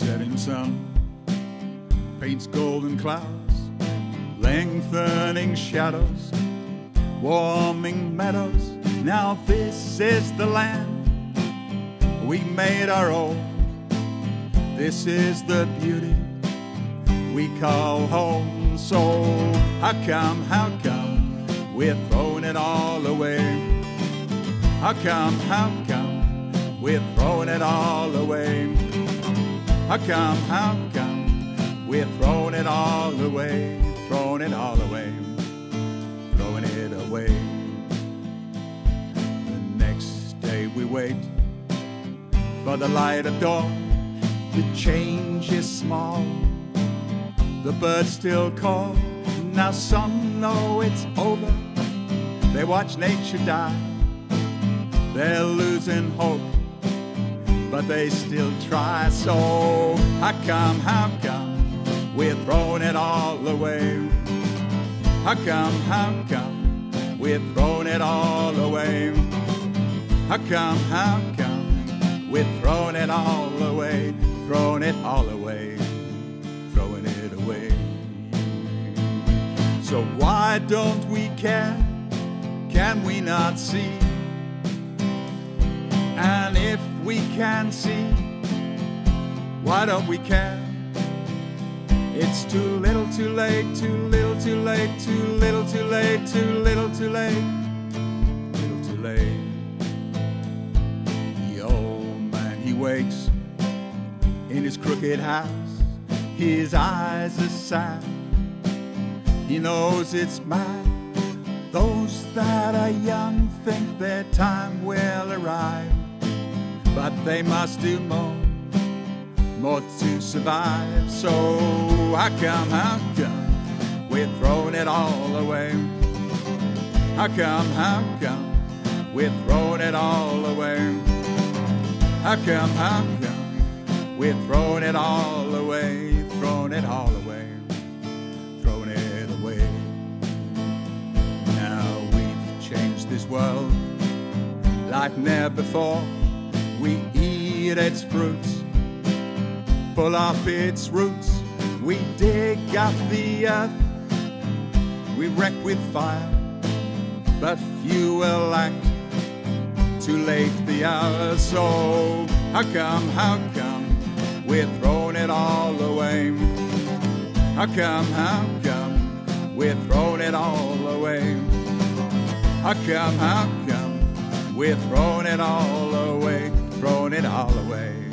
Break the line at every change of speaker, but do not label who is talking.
setting sun paints golden clouds, lengthening shadows, warming meadows. Now this is the land we made our own. This is the beauty we call home. So how come, how come we're throwing it all away? How come, how come we're throwing it all away? How come, how come we're throwing it all away? Throwing it all away, throwing it away. The next day we wait for the light of dawn. The change is small, the birds still call. Now some know it's over. They watch nature die. They're losing hope, but they still try. So how come, how come we're throwing it all away? How come, how come we're throwing it all away? How come, how come we're throwing it all away? Throwing it all away, throwing it away. So why don't we care? Can we not see? We can see, why don't we care? It's too little, too late, too little, too late, too little, too late, too little, too late, little too late. The old man, he wakes in his crooked house. His eyes are sad. He knows it's mad. Those that are young think their time will arrive, but they must do more, more to survive. So how come, how come we're throwing it all away? How come, how come we're throwing it all away? How come, how come we're throwing it all away, throwing it all away, throwing it away? Now we've changed this world like never before. We eat its fruits, pull off its roots. We dig up the earth, we wreck with fire, but few will act. Too late the hour, so how come, how come we're throwing it all away? How come, how come we're throwing it all away? How come, how come we're throwing it all all the way.